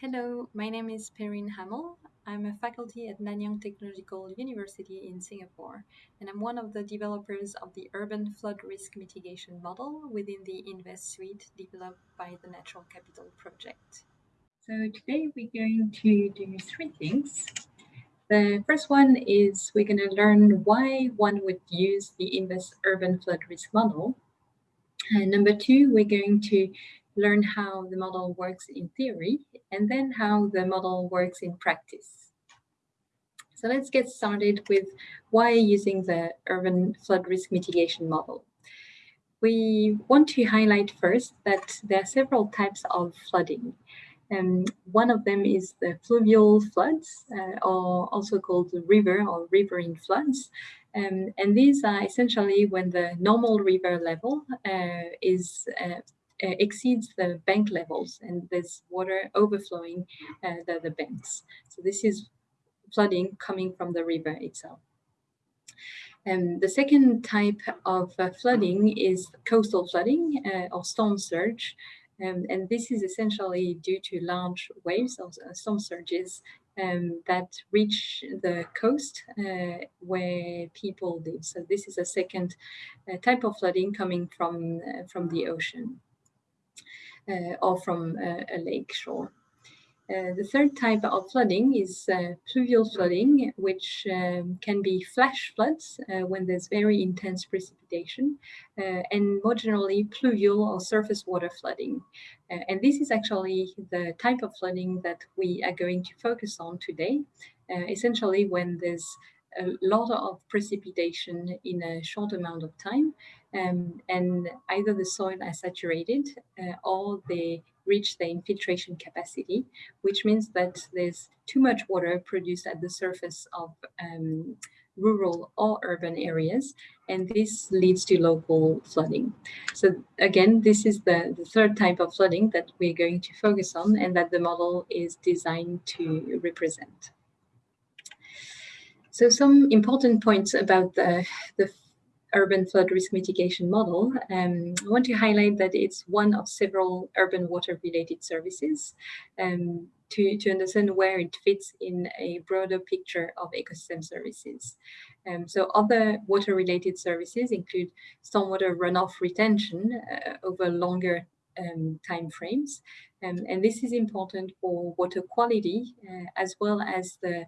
Hello, my name is Perrine Hamel. I'm a faculty at Nanyang Technological University in Singapore, and I'm one of the developers of the Urban Flood Risk Mitigation Model within the InVEST suite developed by the Natural Capital Project. So today we're going to do three things. The first one is we're going to learn why one would use the InVEST Urban Flood Risk Model. And number two, we're going to learn how the model works in theory, and then how the model works in practice. So let's get started with why using the urban flood risk mitigation model. We want to highlight first that there are several types of flooding. Um, one of them is the fluvial floods, uh, or also called river or riverine floods. Um, and these are essentially when the normal river level uh, is uh, uh, exceeds the bank levels and there's water overflowing uh, the, the banks. So this is flooding coming from the river itself. Um, the second type of uh, flooding is coastal flooding uh, or storm surge. Um, and this is essentially due to large waves or uh, storm surges um, that reach the coast uh, where people live. So this is a second type of flooding coming from, from the ocean. Uh, or from a lake shore. Uh, the third type of flooding is uh, pluvial flooding, which um, can be flash floods uh, when there's very intense precipitation, uh, and more generally pluvial or surface water flooding. Uh, and this is actually the type of flooding that we are going to focus on today, essentially when there's a lot of precipitation in a short amount of time, um, and either the soil is saturated uh, or they reach the infiltration capacity, which means that there's too much water produced at the surface of um, rural or urban areas, and this leads to local flooding. So again, this is the, the third type of flooding that we're going to focus on and that the model is designed to represent. So some important points about the, the urban flood risk mitigation model, um, I want to highlight that it's one of several urban water related services um, to, to understand where it fits in a broader picture of ecosystem services. Um, so other water related services include stormwater runoff retention uh, over longer um, time frames. Um, and this is important for water quality uh, as well as the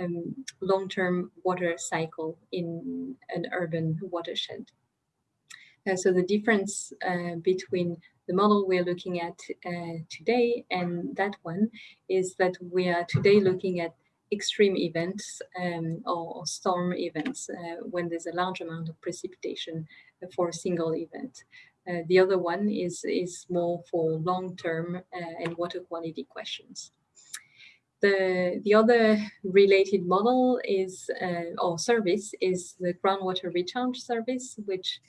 um, long-term water cycle in an urban watershed. Uh, so the difference uh, between the model we're looking at uh, today and that one is that we are today looking at extreme events um, or, or, storm events uh, when there's a large amount of precipitation for a single event. Uh, the other one is, is more for long-term uh, and water quality questions. The, the other related model is, uh, or service, is the groundwater recharge service, which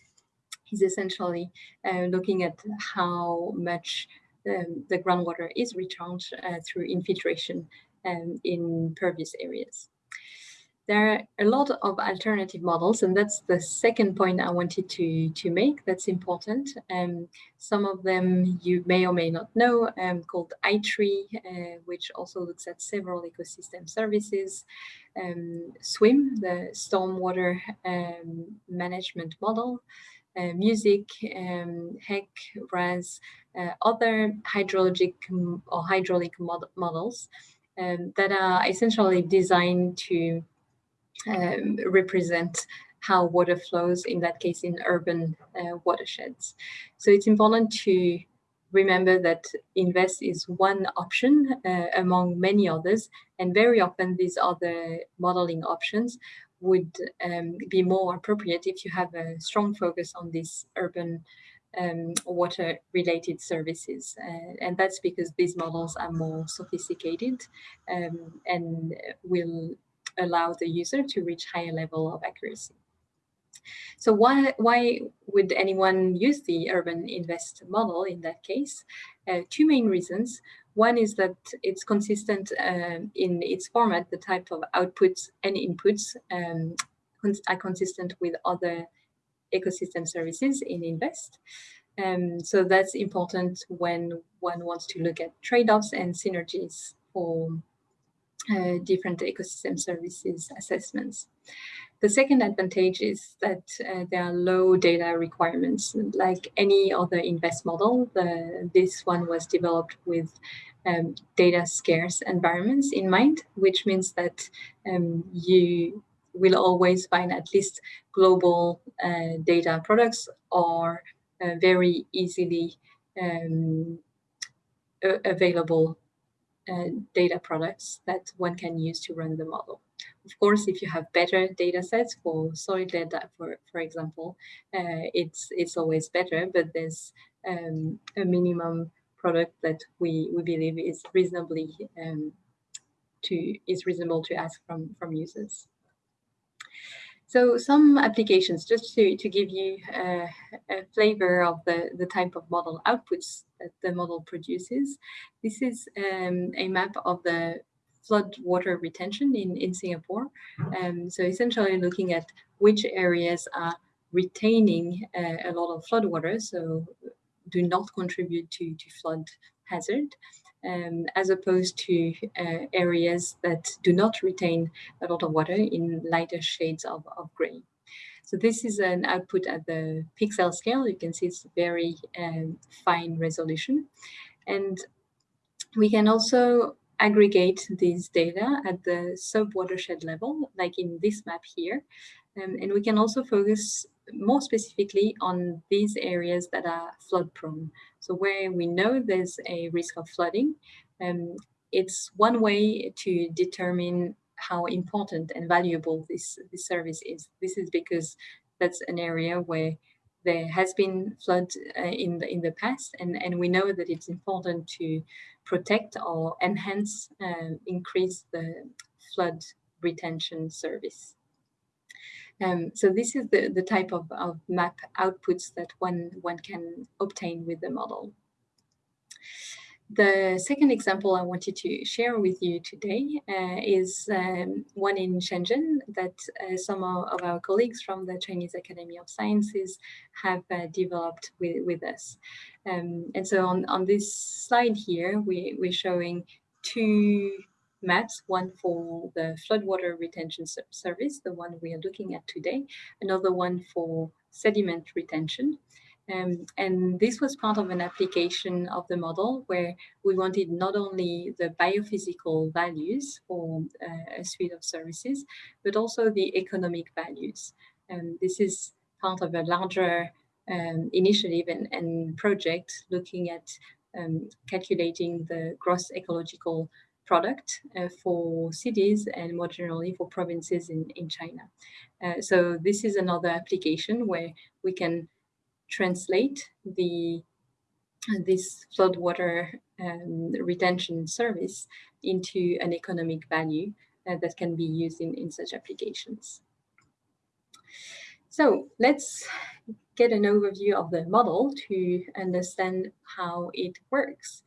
is essentially uh, looking at how much um, the groundwater is recharged uh, through infiltration um, in pervious areas. There are a lot of alternative models, and that's the second point I wanted to, to make that's important. Um, some of them you may or may not know, um, called iTree, uh, which also looks at several ecosystem services. Um, SWMM, the stormwater um, management model, uh, MUSIC, um, HEC, RAS, uh, other hydrologic or hydraulic mod models um, that are essentially designed to um, represent how water flows, in that case, in urban uh, watersheds. So it's important to remember that InVEST is one option uh, among many others, and very often these other modeling options would um, be more appropriate if you have a strong focus on these urban um, water related services. Uh, and that's because these models are more sophisticated um, and will allow the user to reach higher level of accuracy. So why, why would anyone use the urban InVEST model in that case? Uh, two main reasons. One is that it's consistent um, in its format, the type of outputs and inputs um, are consistent with other ecosystem services in InVEST. Um, so that's important when one wants to look at trade-offs and synergies for uh, different ecosystem services assessments. The second advantage is that uh, there are low data requirements. Like any other InVEST model, the, this one was developed with um, data scarce environments in mind, which means that um, you will always find at least global uh, data products or uh, very easily um, available uh, data products that one can use to run the model. Of course, if you have better data sets for solid data, for, for example, uh, it's, it's always better, but there's um, a minimum product that we, we believe is reasonably um, to is reasonable to ask from, from users. So some applications, just to, to give you a, a flavor of the, the type of model outputs that the model produces. This is um, a map of the flood water retention in, in Singapore. Um, so essentially looking at which areas are retaining uh, a lot of flood water, so do not contribute to, to flood hazard, um, as opposed to uh, areas that do not retain a lot of water in lighter shades of, of gray. So this is an output at the pixel scale. You can see it's very um, fine resolution. And we can also aggregate these data at the sub-watershed level, like in this map here. Um, and we can also focus more specifically on these areas that are flood prone. So where we know there's a risk of flooding, um, it's one way to determine how important and valuable this, this service is. This is because that's an area where there has been flood uh, in the in the past, and and we know that it's important to protect or enhance, uh, increase the flood retention service. Um, so this is the, the type of, of map outputs that one, one can obtain with the model. The second example I wanted to share with you today uh, is um, one in Shenzhen that uh, some of our colleagues from the Chinese Academy of Sciences have uh, developed with, with us. Um, and so on, on this slide here, we, we're showing two maps, one for the floodwater retention service, the one we are looking at today, another one for sediment retention. Um, and this was part of an application of the model where we wanted not only the biophysical values for uh, a suite of services, but also the economic values. And this is part of a larger um, initiative and, and, project looking at um, calculating the gross ecological product uh, for cities and more generally for provinces in, in China. Uh, so this is another application where we can translate the this floodwater um, retention service into an economic value uh, that can be used in, in such applications. So let's get an overview of the model to understand how it works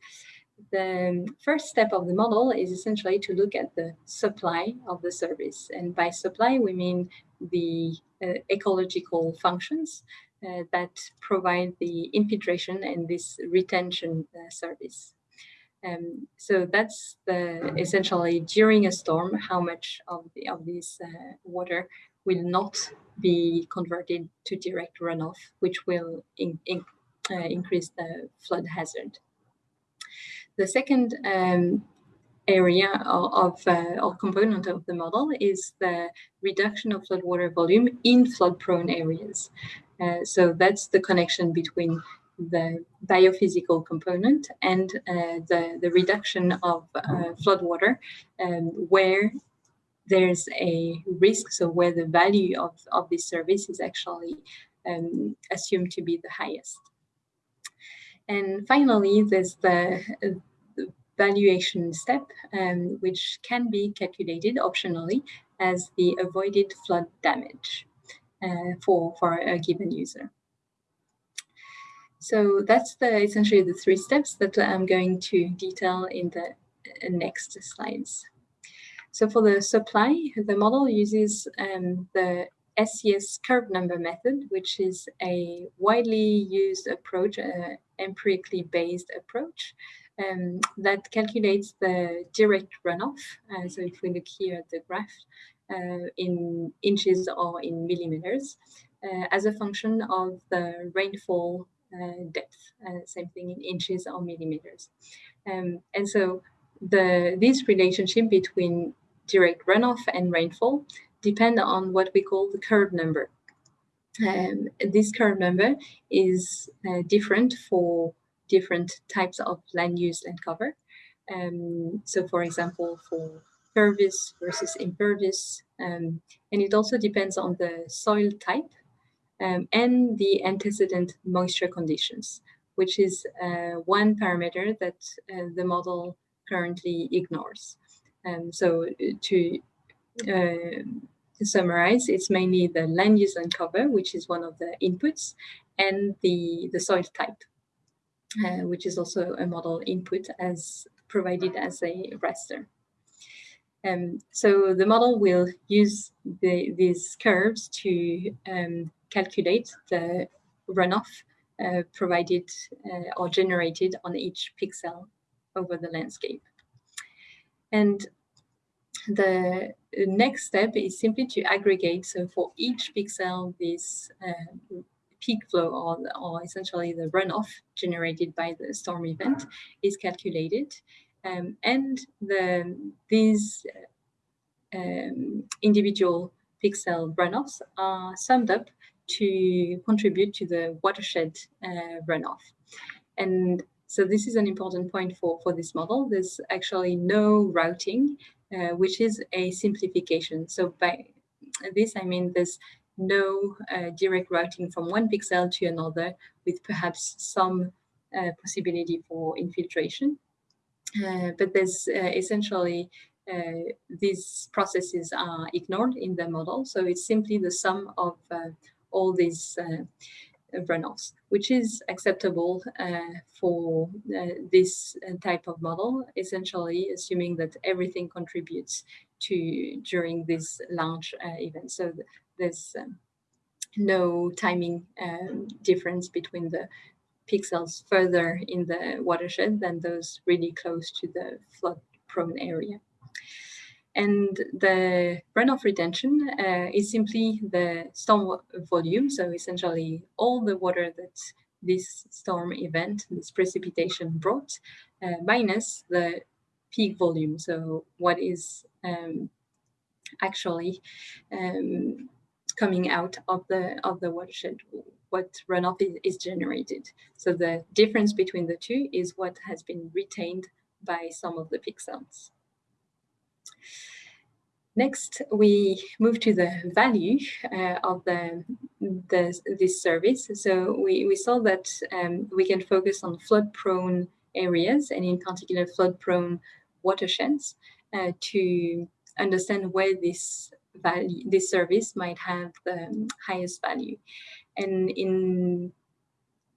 the first step of the model is essentially to look at the supply of the service. And by supply, we mean the uh, ecological functions uh, that provide the infiltration and this retention uh, service. Um, so that's the essentially during a storm, how much of, the, of this uh, water will not be converted to direct runoff, which will in, in, uh, increase the flood hazard. The second um, area of, uh, or component of the model is the reduction of floodwater volume in flood-prone areas. Uh, so that's the connection between the biophysical component and uh, the, the reduction of uh, floodwater um, where there's a risk, so where the value of, of this service is actually um, assumed to be the highest. And finally, there's the, the valuation step, um, which can be calculated optionally as the avoided flood damage uh, for, for a given user. So that's the essentially the three steps that I'm going to detail in the uh, next slides. So for the supply, the model uses um, the SCS curve number method, which is a widely used approach, an empirically based approach um, that calculates the direct runoff. Uh, so if we look here at the graph uh, in inches or in millimeters, uh, as a function of the rainfall uh, depth, uh, same thing in inches or millimeters. Um, and so the this relationship between direct runoff and rainfall depend on what we call the curve number. Um, this curve number is uh, different for different types of land use and cover. Um, so for example, for pervious versus impervious, um, and it also depends on the soil type um, and the antecedent moisture conditions, which is uh, one parameter that uh, the model currently ignores. Um, so uh, to, uh, to summarize, it's mainly the land use and cover, which is one of the inputs, and the, the soil type, uh, which is also a model input as provided as a raster. Um, so the model will use the, these curves to um, calculate the runoff uh, provided uh, or generated on each pixel over the landscape. And the next step is simply to aggregate. So for each pixel, this uh, peak flow or, or essentially the runoff generated by the storm event is calculated. Um, and the, these um, individual pixel runoffs are summed up to contribute to the watershed uh, runoff. And so this is an important point for, for this model. There's actually no routing, uh, which is a simplification. So by this, I mean there's no uh, direct routing from one pixel to another with perhaps some uh, possibility for infiltration. Uh, but there's uh, essentially uh, these processes are ignored in the model. So it's simply the sum of all these runoffs, which is acceptable uh, for uh, this type of model, essentially assuming that everything contributes to during this large uh, event. So th there's um, no timing um, difference between the pixels further in the watershed than those really close to the flood prone area. And the runoff retention uh, is simply the storm volume. So essentially all the water that this storm event, this precipitation brought, uh, minus the peak volume. So what is um, actually um, coming out of the of the watershed, what runoff is, is generated. So the difference between the two is what has been retained by some of the pixels. Next, we move to the value uh, of the, the, this service. So we, we saw that um, we can focus on flood-prone areas and in particular flood-prone watersheds uh, to understand where this value, this service might have the highest value. And in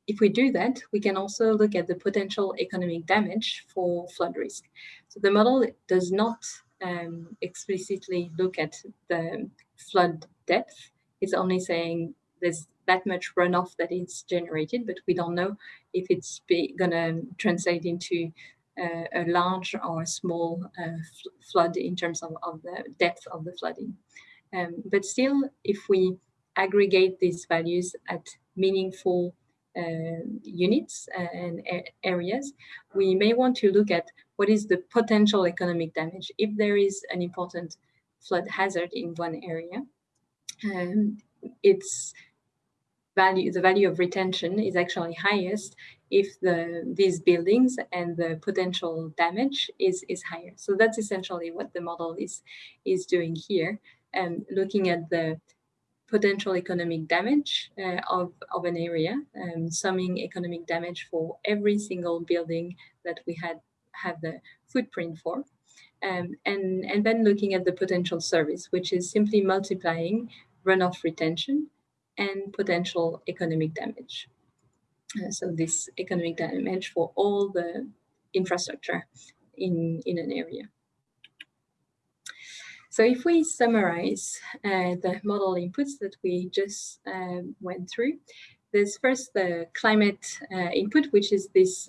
if we do that, we can also look at the potential economic damage for flood risk. So the model does not um, explicitly look at the flood depth. It's only saying there's that much runoff that is generated, but we don't know if it's going to translate into uh, a large or a small uh, flood in terms of, of, the depth of the flooding. Um, but still, if we aggregate these values at meaningful uh, units and areas, we may want to look at what is the potential economic damage if there is an important flood hazard in one area. Um, its value, the value of retention is actually highest if the these buildings and the potential damage is is higher. So that's essentially what the model is is doing here, and um, looking at the potential economic damage uh, of, of an area, um, summing economic damage for every single building that we had have the footprint for. Um, and, and then looking at the potential service, which is simply multiplying runoff retention and potential economic damage. Uh, so this economic damage for all the infrastructure in, in an area. So if we summarize uh, the model inputs that we just um, went through, there's first the climate uh, input, which is this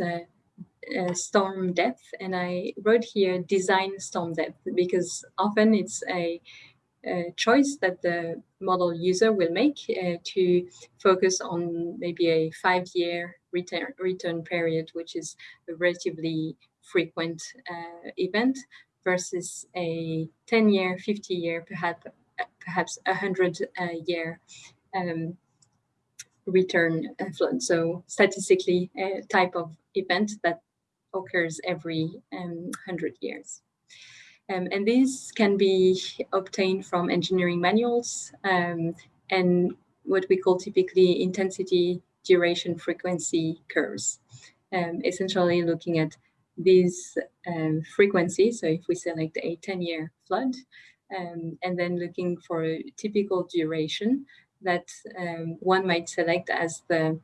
uh, uh, storm depth. And I wrote here design storm depth because often it's a, a choice that the model user will make uh, to focus on maybe a five-year return, return period, which is a relatively frequent uh, event versus a 10-year, 50-year, perhaps perhaps a 100-year um, return flood. So statistically, a type of event that occurs every um, 100 years. Um, and these can be obtained from engineering manuals um, and what we call typically intensity, duration, frequency curves. Um, essentially looking at these um, frequencies. So if we select a 10-year flood, um, and then looking for a typical duration that um, one might select as the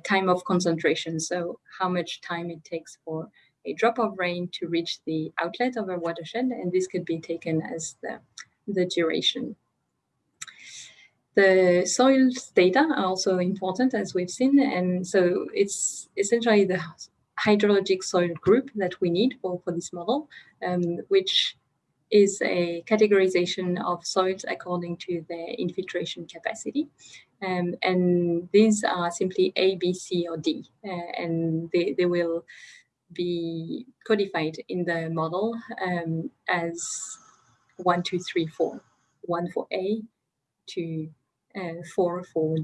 time of concentration. So how much time it takes for a drop of rain to reach the outlet of a watershed, and this could be taken as the, the duration. The soil data are also important, as we've seen, and so it's essentially the hydrologic soil group that we need for, for this model, um, which is a categorization of soils according to their infiltration capacity. Um, and these are simply A, B, C, or D, uh, and they, they will be codified in the model um, as one, two, three, four. One for A, two, uh, four for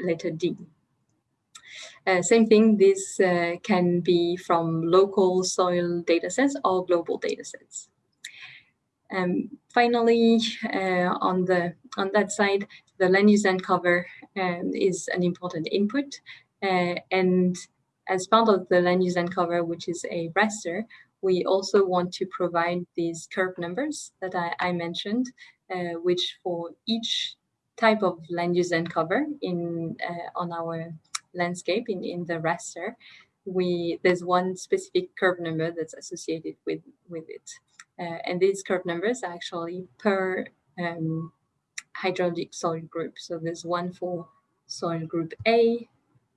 letter D. Uh, same thing, this uh, can be from local soil datasets or global datasets. Um, finally, uh, on the on that side, the land use and cover um, is an important input. Uh, and as part of the land use and cover, which is a raster, we also want to provide these curve numbers that I, I mentioned, uh, which for each type of land use and cover in uh, on our landscape in, in the raster, we there's one specific curve number that's associated with, with it. Uh, and these curve numbers are actually per um, hydraulic soil group. So there's one for soil group A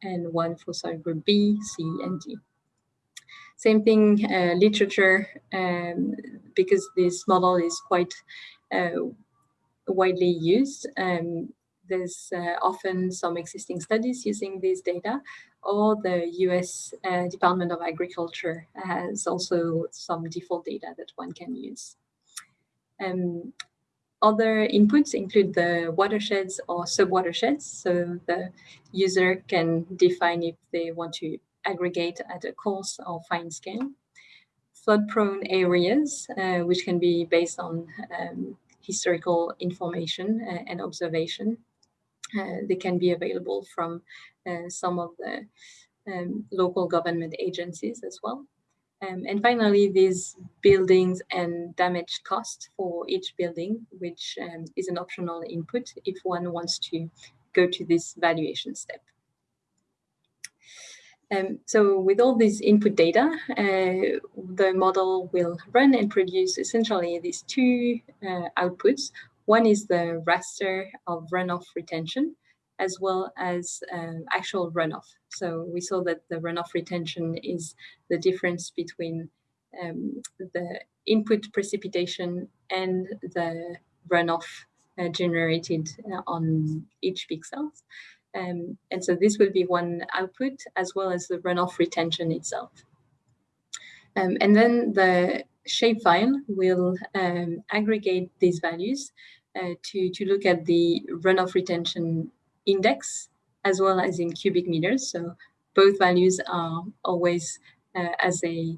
and one for soil group B, C, and D. Same thing, uh, literature, um, because this model is quite uh, widely used. Um, there's uh, often some existing studies using these data, or the US uh, Department of Agriculture has also some default data that one can use. Um, other inputs include the watersheds or subwatersheds, so the user can define if they want to aggregate at a coarse or fine scale. Flood-prone areas, uh, which can be based on um, historical information uh, and observation. Uh, they can be available from uh, some of the um, local government agencies as well. Um, and finally, these buildings and damage cost for each building, which um, is an optional input if one wants to go to this valuation step. Um, so with all this input data, uh, the model will run and produce essentially these two uh, outputs. One is the raster of runoff retention, as well as um, actual runoff. So we saw that the runoff retention is the difference between um, the input precipitation and the runoff uh, generated uh, on each pixel. Um, and so this will be one output as well as the runoff retention itself. Um, and then the shapefile will um, aggregate these values uh, to, to look at the runoff retention index as well as in cubic meters. So both values are always uh, as a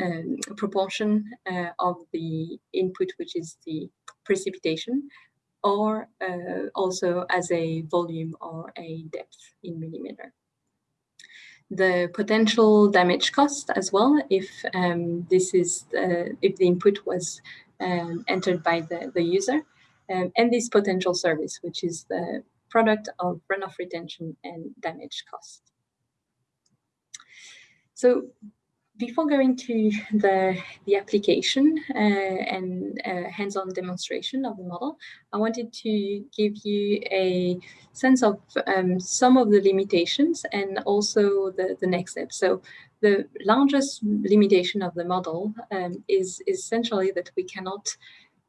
um, proportion uh, of the input, which is the precipitation, or uh, also as a volume or a depth in millimeter. The potential damage cost as well, if um, this is the, if the input was um, entered by the, the user, um, and this potential service, which is the product of runoff retention and damage cost. So before going to the, the application uh, and uh, hands-on demonstration of the model, I wanted to give you a sense of um, some of the limitations and also the, the next step. So the largest limitation of the model um, is, essentially that we cannot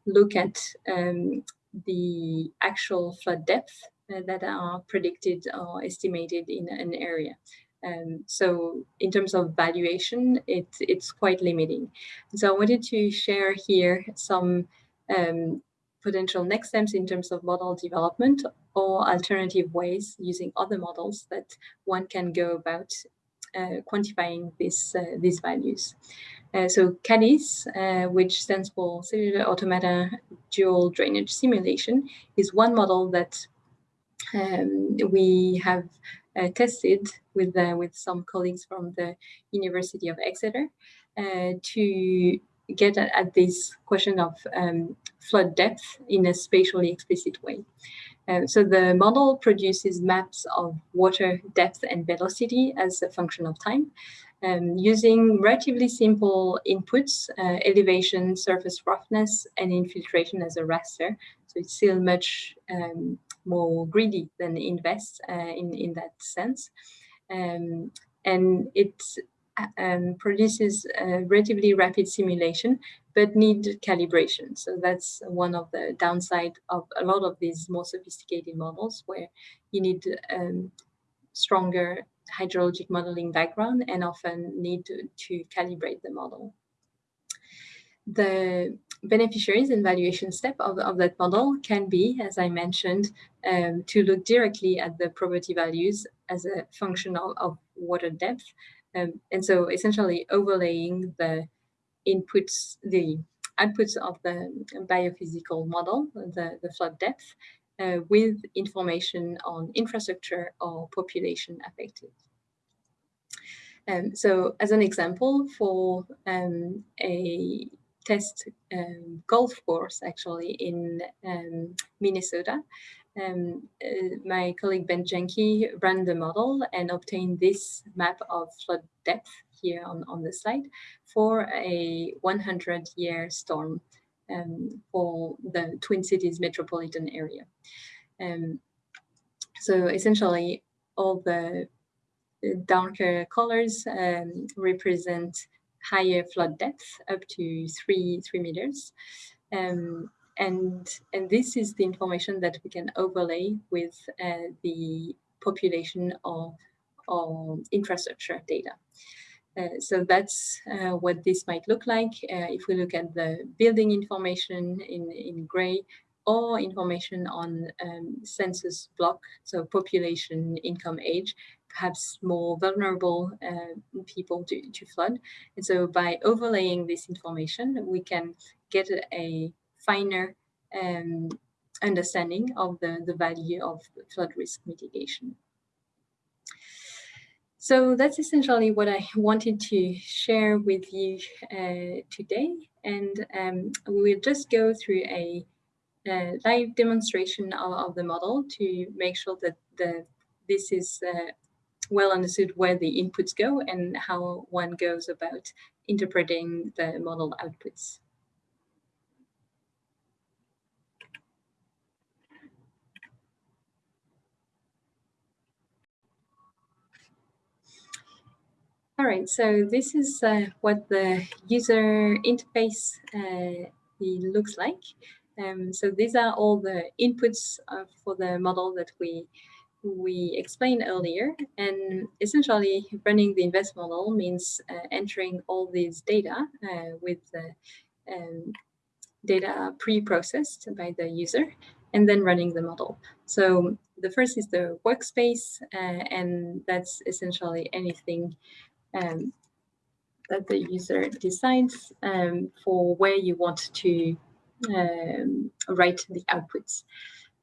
look at um, the actual flood depth uh, that are predicted or estimated in an area. Um, so in terms of valuation, it, it's quite limiting. So I wanted to share here some um, potential next steps in terms of model development or alternative ways using other models that one can go about uh, quantifying this, uh, these values. Uh, so CADDIES, uh, which stands for Cellular Automata Dual Drainage Simulation, is one model that um, we have tested with uh, with some colleagues from the University of Exeter uh, to get at, at, this question of um, flood depth in a spatially explicit way. Uh, so the model produces maps of water depth and velocity as a function of time um, using relatively simple inputs, uh, elevation, surface roughness, and infiltration as a raster. So it's still much um, more greedy than InVEST uh, in, in that sense. Um, and it um, produces a relatively rapid simulation, but need calibration. So that's one of the downside of a lot of these more sophisticated models where you need um, stronger hydrologic modeling background and often need to, to calibrate the model. The beneficiaries and valuation step of, of that model can be, as I mentioned, um, to look directly at the property values as a function of, of water depth. Um, and so essentially overlaying the inputs, the outputs of the biophysical model, the, the flood depth, uh, with information on infrastructure or population affected. Um, so as an example, for um, a test um, golf course actually in um, Minnesota. Um, uh, my colleague Ben Janke ran the model and obtained this map of flood depth here on, on the slide for a 100 year storm um, for the Twin Cities metropolitan area. Um, so essentially all the darker colors um, represent higher flood depth, up to three, three meters. Um, and, and this is the information that we can overlay with uh, the population or, or infrastructure data. Uh, so that's uh, what this might look like. Uh, if we look at the building information in, in gray or information on um, census block, so population, income, age, perhaps more vulnerable uh, people to, to flood. And so by overlaying this information, we can get a, finer um, understanding of the, the value of flood risk mitigation. So that's essentially what I wanted to share with you uh, today. And um, we'll just go through a, a live demonstration of, of, the model to make sure that the, this is uh, well understood where the inputs go and how one goes about interpreting the model outputs. All right, so this is uh, what the user interface uh, looks like. Um, so these are all the inputs uh, for the model that we we explained earlier. And essentially, running the InVEST model means uh, entering all these data uh, with uh, um, data pre-processed by the user and then running the model. So the first is the workspace, uh, and that's essentially anything um, that the user decides um, for where you want to um, write the outputs.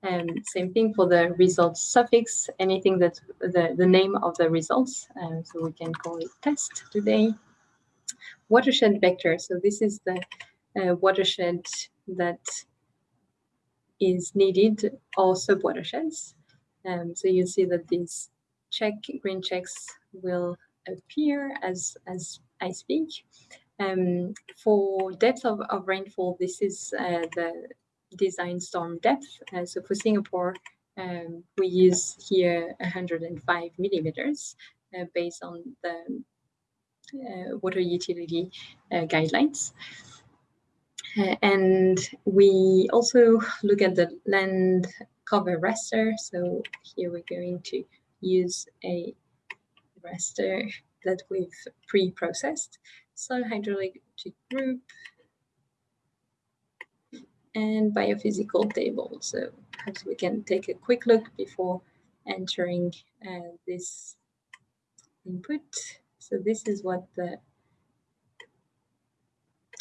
And same thing for the results suffix, anything that the, the name of the results. Uh, so we can call it test today. Watershed vector. So this is the uh, watershed that is needed or sub-watersheds. Um, so you see that these check green checks will appear as, as I speak. Um, for depth of, of rainfall, this is uh, the design storm depth. Uh, so for Singapore, um, we use here 105 millimeters uh, based on the uh, water utility uh, guidelines. Uh, and we also look at the land cover raster. So here we're going to use a raster that we've pre-processed. Soil hydrologic group and biophysical table. So perhaps we can take a quick look before entering uh, this input. So this is what the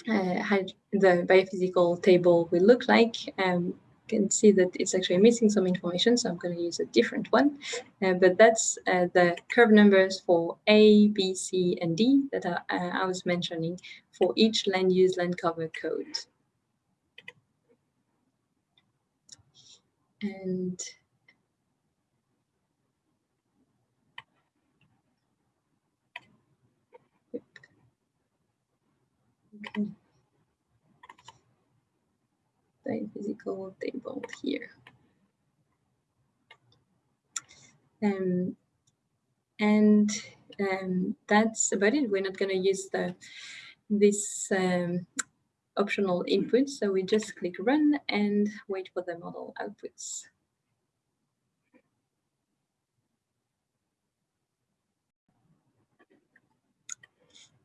uh, the biophysical table will look like. Um, you can see that it's actually missing some information, so I'm going to use a different one. Uh, but that's uh, the curve numbers for A, B, C, and D that uh, I was mentioning for each land use land cover code. And Okay. The physical table here. Um, and um, that's about it. We're not going to use the this um, optional inputs. so we just click run and wait for the model outputs.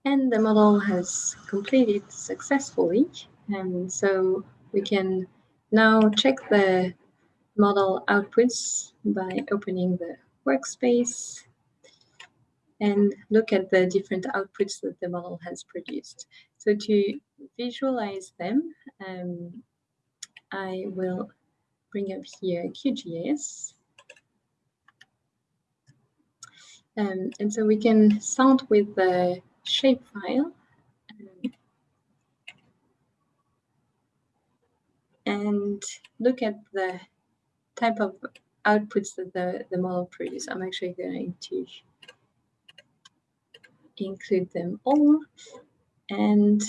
And the model has completed successfully. And so we can now check the model outputs by opening the workspace and look at the different outputs that the model has produced. So to visualize them, um, I will bring up here QGIS. Um, and so we can start with the shapefile. and look at the type of outputs that the, the model produces. I'm actually going to include them all. And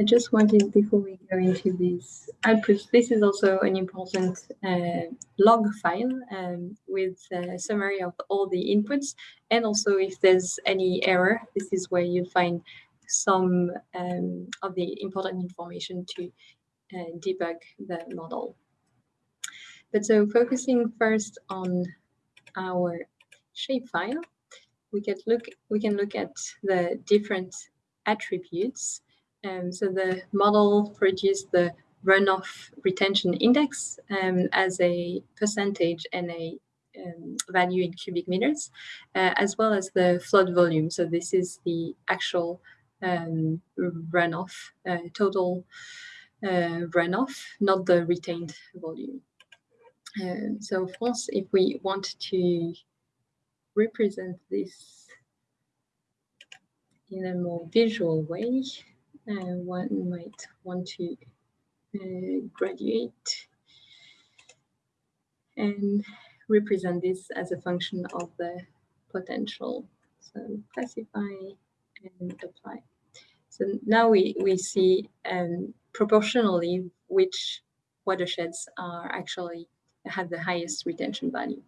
I just wanted, before we go into these outputs, this is also an important uh, log file um, with a summary of all the inputs. And also if there's any error, this is where you find some um, of the important information to uh, debug the model. But so focusing first on our shapefile, we can look we can look at the different attributes um, so the model produced the runoff retention index um, as a percentage and a um, value in cubic meters, uh, as well as the flood volume. So this is the actual um, runoff, uh, total uh, runoff, not the retained volume. Um, so of course, if we want to represent this in a more visual way, one might want to uh, graduate and represent this as a function of the potential. So classify and apply. So now we, we see um, proportionally which watersheds are actually have the highest retention value.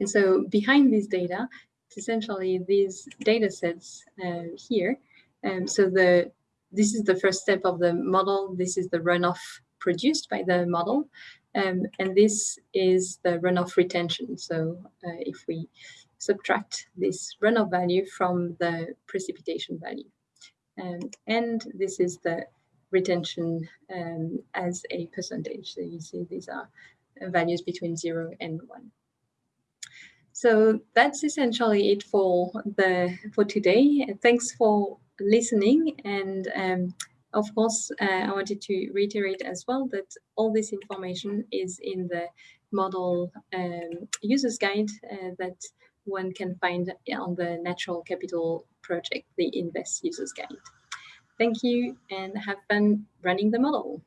And so behind this data, essentially these data sets uh, here um, so the this is the first step of the model. This is the runoff produced by the model. Um, and this is the runoff retention. So uh, if we subtract this runoff value from the precipitation value. Um, and this is the retention um, as a percentage. So you see these are values between zero and one. So that's essentially it for the for today. Thanks for listening. And um, of course, uh, I wanted to reiterate as well that all this information is in the model um, users guide uh, that one can find on the Natural Capital project, the InVEST Users Guide. Thank you and have fun running the model.